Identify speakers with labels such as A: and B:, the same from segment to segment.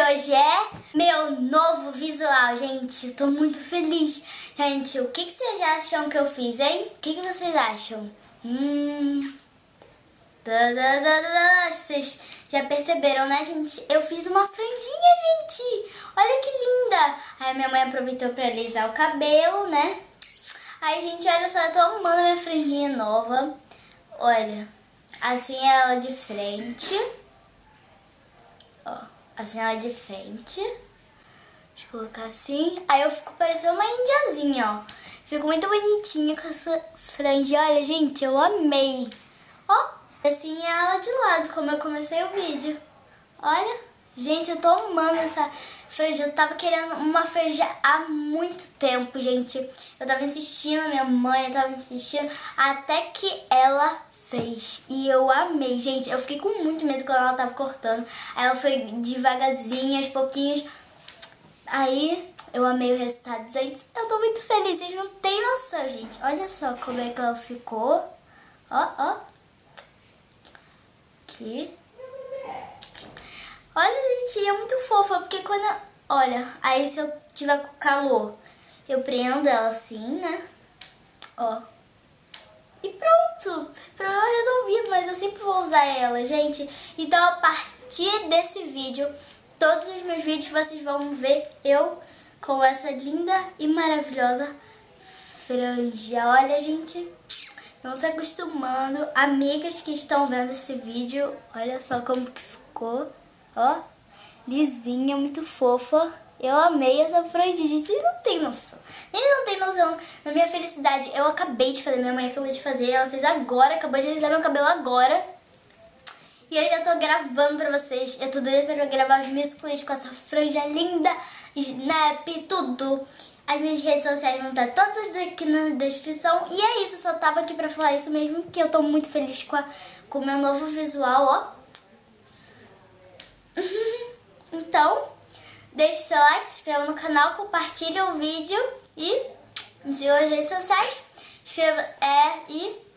A: hoje é meu novo visual, gente. Tô muito feliz. Gente, o que, que vocês acham que eu fiz, hein? O que, que vocês acham? Hum... Vocês já perceberam, né, gente? Eu fiz uma franjinha, gente. Olha que linda. Aí minha mãe aproveitou pra alisar o cabelo, né? Aí, gente, olha só, eu tô amando minha franjinha nova. Olha, assim ela de frente. Ó, assim ela de frente. Deixa eu colocar assim. Aí eu fico parecendo uma indiazinha, ó. Fico muito bonitinha com essa franja. Olha, gente, eu amei. Ó, assim é ela de lado, como eu comecei o vídeo. Olha, gente, eu tô amando essa franja. Eu tava querendo uma franja há muito tempo, gente. Eu tava insistindo, minha mãe eu tava insistindo, até que ela fez. E eu amei, gente. Eu fiquei com muito medo quando ela tava cortando. Aí ela foi devagarzinho, aos pouquinhos. Aí eu amei o resultado, gente. Eu tô muito feliz, vocês não tem noção, gente. Olha só como é que ela ficou. Ó, ó aqui. Olha, gente, é muito fofa, porque quando... Olha, aí se eu tiver com calor, eu prendo ela assim, né? Ó. usar ela, gente. Então, a partir desse vídeo, todos os meus vídeos vocês vão ver eu com essa linda e maravilhosa franja. Olha, gente... Vão se acostumando. Amigas que estão vendo esse vídeo, olha só como que ficou. Ó, lisinha, muito fofa. Eu amei essa franjinha, gente. Ele não tem noção. Ele não tem noção da minha felicidade. Eu acabei de fazer, minha mãe acabou de fazer. Ela fez agora, acabou de alisar meu cabelo agora. E eu já tô gravando pra vocês. Eu tô doida pra gravar os meus clipes com essa franja linda, snap, tudo. As minhas redes sociais vão estar todas aqui na descrição. E é isso, eu só tava aqui pra falar isso mesmo, que eu tô muito feliz com, com o meu novo visual, ó. então, deixe seu like, se inscreva no canal, compartilhe o vídeo e me siga nas redes sociais. Escreva, é, e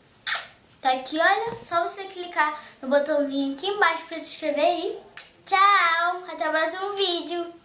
A: tá aqui, olha, só você clicar no botãozinho aqui embaixo pra se inscrever e tchau! Até o próximo vídeo!